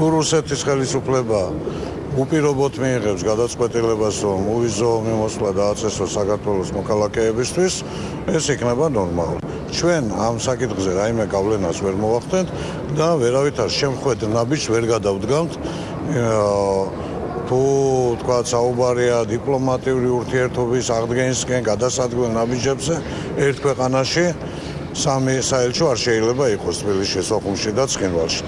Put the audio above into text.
თუ რუსეთის ხელისუფლება უპირობოდ მიიღებს გადაწყვეტილებას, რომ უვიზო მიმოსვლა დააწესოს საქართველოს მოქალაქეებისთვის, ეს იქნება ნორმალური. ჩვენ ამ საკითხზე რაიმე გავლენას ვერ მოვახდენთ და ვერავითარ შემხვედ ნაბიჯს ვერ გადავდგამთ. თუ თქვა საუბარია დიპლომატიური ურთიერთობის აღდგენისკენ გადასადგმელ ნაბიჯებზე ერთ ქვეყანაში სამი საელჩო არ შეიძლება იყოს თბილისში, სოხუმში და ცხინვალში.